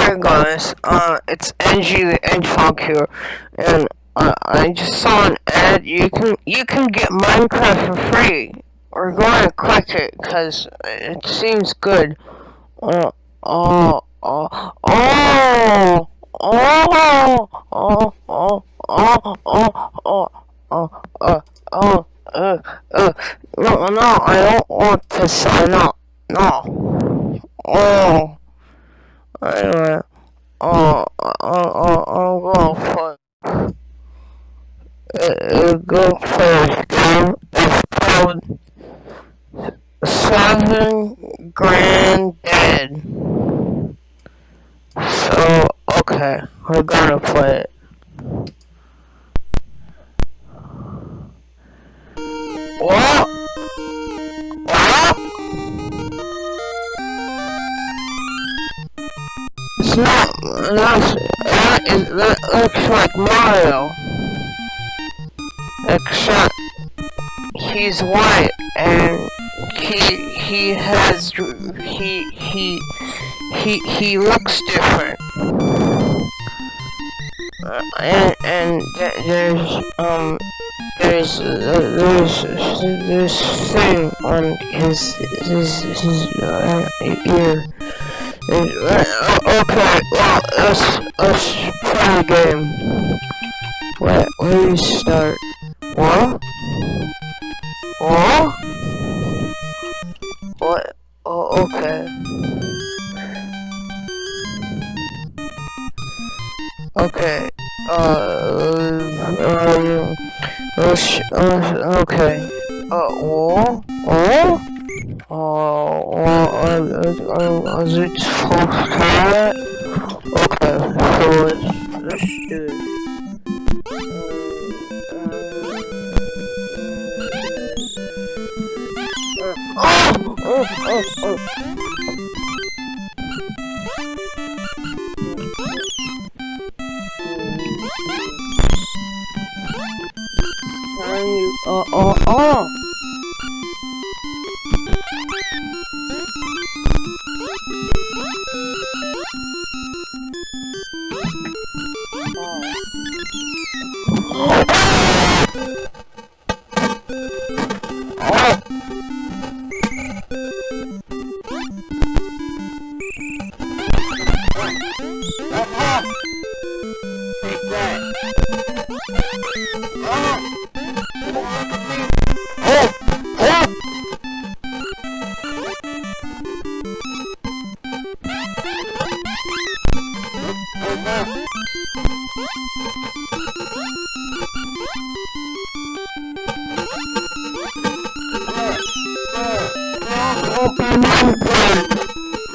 Okay, guys, uh, it's NG the Hedgehog here, and uh, I just saw an ad. You can you can get Minecraft for free. We're going to click it because it seems good. Uh, oh, oh, oh, oh, oh, oh, oh, oh, oh, oh, oh, oh, uh, uh, no, no, I don't want to sign up. No. Oh. Anyway, oh, oh, oh, oh, go for it. Go this game. It's called Seven Grand Dead. So, okay, we're gonna play it. What? What? It's not, that's, that, is, that looks like Mario. Except, he's white, and he, he has, he, he, he, he looks different. Uh, and, and there's, um, there's, uh, there's, this thing on his, his, his, uh, ear. Okay, well, let's, let's play a game. Where, where do you start? What? Or? Or? Oh, okay. Okay. Uh, uh, uh, uh okay. Uh, or? Or? Uh, or, uh, uh, is I, I, I, I. let's, let's do it. Oh! Oh! Oh! Oh!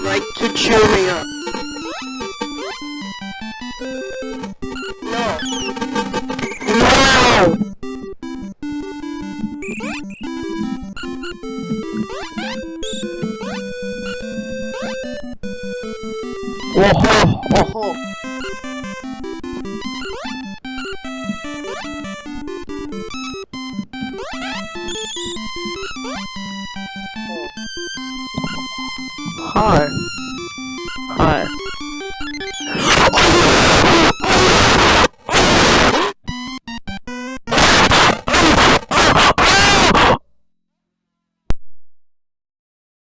Like to cheer me up. Oh, oh, oh. Hi. Hi.